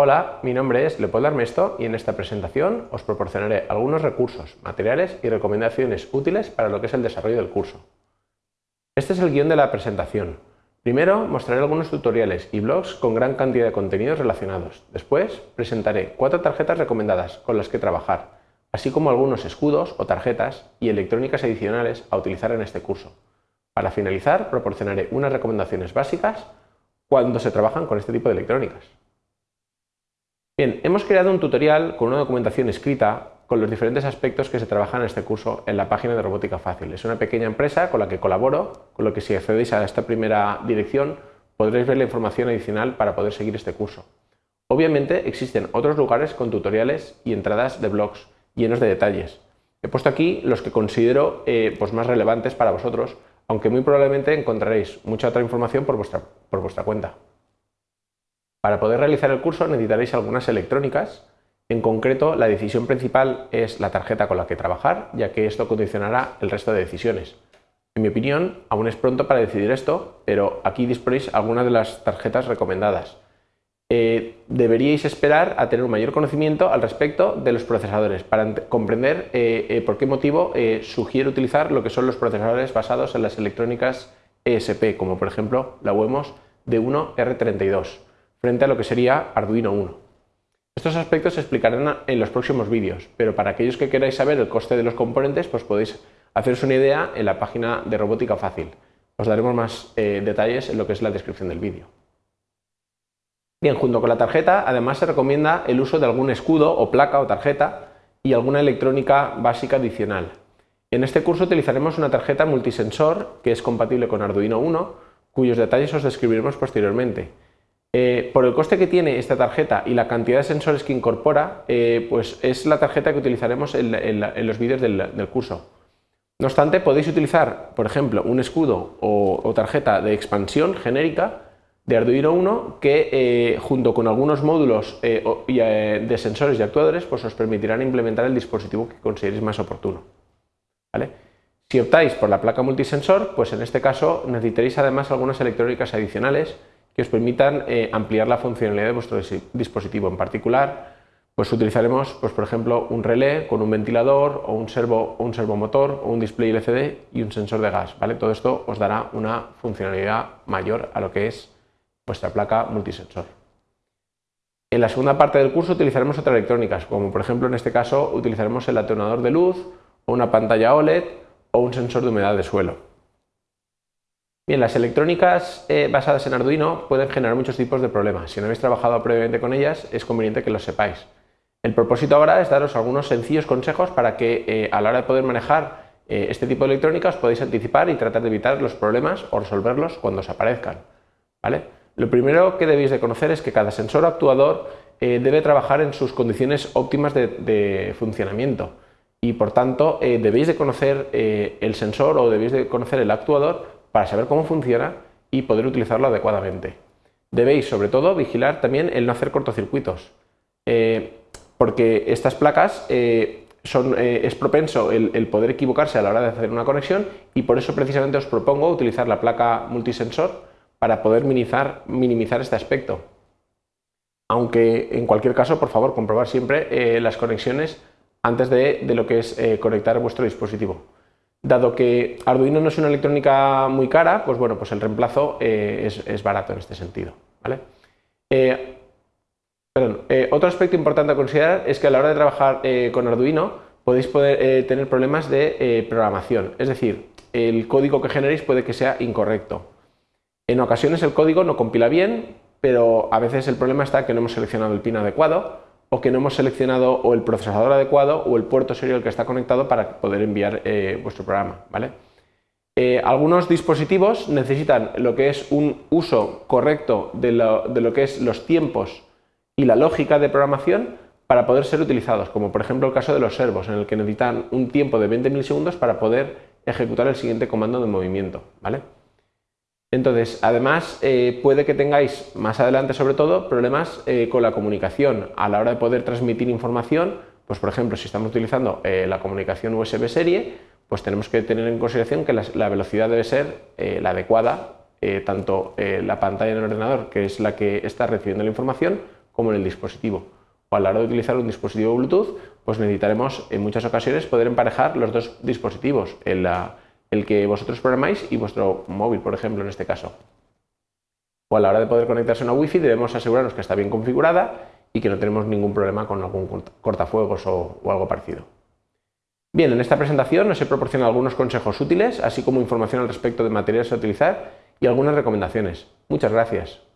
Hola, mi nombre es Leopoldo Armesto y en esta presentación os proporcionaré algunos recursos, materiales y recomendaciones útiles para lo que es el desarrollo del curso. Este es el guion de la presentación. Primero mostraré algunos tutoriales y blogs con gran cantidad de contenidos relacionados. Después presentaré cuatro tarjetas recomendadas con las que trabajar, así como algunos escudos o tarjetas y electrónicas adicionales a utilizar en este curso. Para finalizar, proporcionaré unas recomendaciones básicas cuando se trabajan con este tipo de electrónicas. Bien, hemos creado un tutorial con una documentación escrita con los diferentes aspectos que se trabajan en este curso en la página de Robótica Fácil. Es una pequeña empresa con la que colaboro, con lo que si accedéis a esta primera dirección podréis ver la información adicional para poder seguir este curso. Obviamente existen otros lugares con tutoriales y entradas de blogs llenos de detalles. He puesto aquí los que considero eh, pues más relevantes para vosotros, aunque muy probablemente encontraréis mucha otra información por vuestra, por vuestra cuenta. Para poder realizar el curso necesitaréis algunas electrónicas, en concreto la decisión principal es la tarjeta con la que trabajar, ya que esto condicionará el resto de decisiones. En mi opinión, aún es pronto para decidir esto, pero aquí disponéis algunas de las tarjetas recomendadas. Eh, deberíais esperar a tener un mayor conocimiento al respecto de los procesadores para comprender eh, eh, por qué motivo sugiero utilizar lo que son los procesadores basados en las electrónicas ESP, como por ejemplo la UEMOS D1R32 frente a lo que sería Arduino 1. Estos aspectos se explicarán en los próximos vídeos, pero para aquellos que queráis saber el coste de los componentes, pues podéis haceros una idea en la página de Robótica Fácil. Os daremos más eh, detalles en lo que es la descripción del vídeo. Bien, junto con la tarjeta, además se recomienda el uso de algún escudo o placa o tarjeta y alguna electrónica básica adicional. En este curso utilizaremos una tarjeta multisensor que es compatible con Arduino 1, cuyos detalles os describiremos posteriormente. Eh, por el coste que tiene esta tarjeta y la cantidad de sensores que incorpora, eh, pues es la tarjeta que utilizaremos en, los vídeos del, curso. No obstante, podéis utilizar, por ejemplo, un escudo o, tarjeta de expansión genérica de Arduino 1 que eh, junto con algunos módulos de sensores y actuadores pues os permitirán implementar el dispositivo que consideréis más oportuno. Si optáis por la placa multisensor, pues en este caso necesitaréis además algunas electrónicas adicionales que os permitan eh, ampliar la funcionalidad de vuestro dispositivo. En particular, pues utilizaremos, pues, por ejemplo, un relé con un ventilador o un, servo, un servomotor o un display LCD y un sensor de gas. ¿vale? Todo esto os dará una funcionalidad mayor a lo que es vuestra placa multisensor. En la segunda parte del curso utilizaremos otras electrónicas, como por ejemplo en este caso utilizaremos el atenuador de luz o una pantalla OLED o un sensor de humedad de suelo. Bien, las electrónicas eh, basadas en Arduino pueden generar muchos tipos de problemas. Si no habéis trabajado previamente con ellas, es conveniente que lo sepáis. El propósito ahora es daros algunos sencillos consejos para que eh, a la hora de poder manejar eh, este tipo de electrónica os podáis anticipar y tratar de evitar los problemas o resolverlos cuando os aparezcan. ¿vale? Lo primero que debéis de conocer es que cada sensor o actuador debe trabajar en sus condiciones óptimas de, de funcionamiento y por tanto debéis de conocer el sensor o debéis de conocer el actuador para saber cómo funciona y poder utilizarlo adecuadamente. Debéis, sobre todo, vigilar también el no hacer cortocircuitos, eh, porque estas placas eh, son, eh, es propenso el, poder equivocarse a la hora de hacer una conexión y por eso precisamente os propongo utilizar la placa multisensor para poder minimizar, minimizar este aspecto. Aunque en cualquier caso, por favor, comprobar siempre las conexiones antes de lo que es conectar vuestro dispositivo. Dado que Arduino no es una electrónica muy cara, pues bueno, pues el reemplazo eh, es, barato en este sentido. ¿vale? Eh, eh, otro aspecto importante a considerar es que a la hora de trabajar con Arduino podéis tener problemas de programación, es decir, el código que generéis puede que sea incorrecto. En ocasiones el código no compila bien, pero a veces el problema está que no hemos seleccionado el pin adecuado o que no hemos seleccionado o el procesador adecuado o el puerto serial que está conectado para poder enviar eh, vuestro programa. ¿vale? Eh, algunos dispositivos necesitan lo que es un uso correcto de lo, que es los tiempos y la lógica de programación para poder ser utilizados, como por ejemplo el caso de los servos, en el que necesitan un tiempo de 20 milisegundos para poder ejecutar el siguiente comando de movimiento. ¿vale? Entonces, además, eh, puede que tengáis más adelante, sobre todo, problemas eh, con la comunicación a la hora de poder transmitir información. Pues, por ejemplo, si estamos utilizando eh, la comunicación USB serie, pues tenemos que tener en consideración que la, velocidad debe ser la adecuada, tanto la pantalla en el ordenador, que es la que está recibiendo la información, como en el dispositivo. O a la hora de utilizar un dispositivo Bluetooth, pues necesitaremos en muchas ocasiones poder emparejar los dos dispositivos, el que vosotros programáis y vuestro móvil, por ejemplo, en este caso. O a la hora de poder conectarse a una Wi-Fi debemos asegurarnos que está bien configurada y que no tenemos ningún problema con algún cortafuegos o, o algo parecido. Bien, en esta presentación os he proporcionado algunos consejos útiles, así como información al respecto de materiales a utilizar y algunas recomendaciones. Muchas gracias.